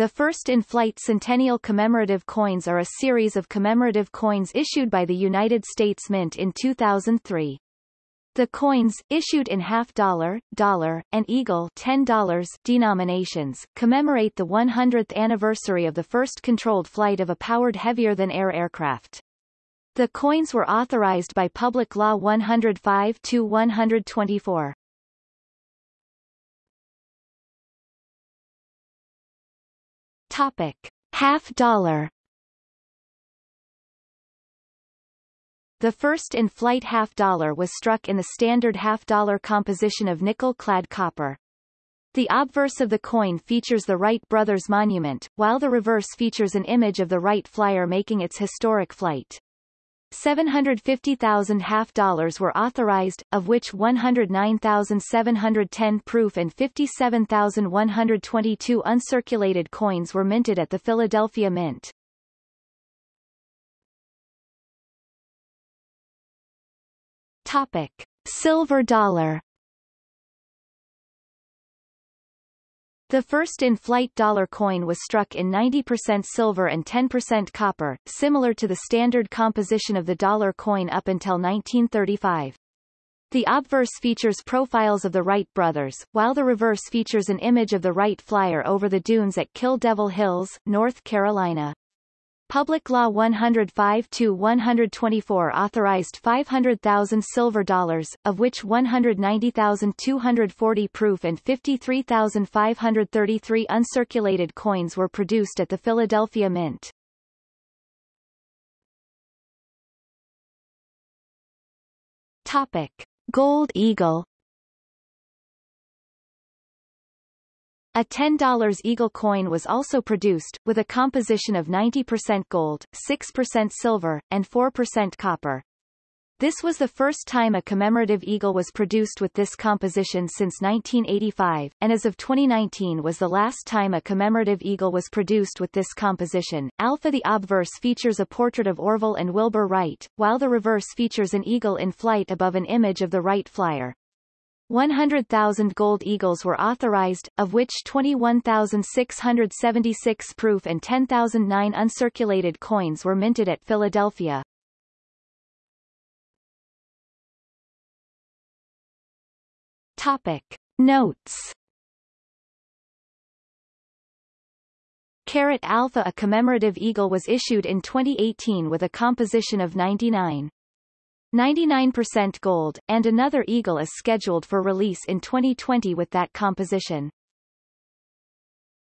The first in-flight Centennial commemorative coins are a series of commemorative coins issued by the United States Mint in 2003. The coins, issued in half-dollar, dollar, and eagle $10 denominations, commemorate the 100th anniversary of the first controlled flight of a powered heavier-than-air aircraft. The coins were authorized by Public Law 105-124. Topic. Half dollar The first in-flight half-dollar was struck in the standard half-dollar composition of nickel-clad copper. The obverse of the coin features the Wright brothers monument, while the reverse features an image of the Wright Flyer making its historic flight. 750,000 half-dollars were authorized, of which 109,710 proof and 57,122 uncirculated coins were minted at the Philadelphia Mint. Topic. Silver dollar The first in-flight dollar coin was struck in 90% silver and 10% copper, similar to the standard composition of the dollar coin up until 1935. The obverse features profiles of the Wright brothers, while the reverse features an image of the Wright Flyer over the dunes at Kill Devil Hills, North Carolina. Public Law 105-124 authorized 500,000 silver dollars, of which 190,240 proof and 53,533 uncirculated coins were produced at the Philadelphia Mint. Topic. Gold Eagle A $10 Eagle coin was also produced, with a composition of 90% gold, 6% silver, and 4% copper. This was the first time a commemorative eagle was produced with this composition since 1985, and as of 2019 was the last time a commemorative eagle was produced with this composition. Alpha The obverse features a portrait of Orville and Wilbur Wright, while the reverse features an eagle in flight above an image of the Wright Flyer. 100,000 gold eagles were authorized, of which 21,676 proof and 10,009 uncirculated coins were minted at Philadelphia. Topic. Notes Carat Alpha A commemorative eagle was issued in 2018 with a composition of 99. 99% gold, and another Eagle is scheduled for release in 2020 with that composition.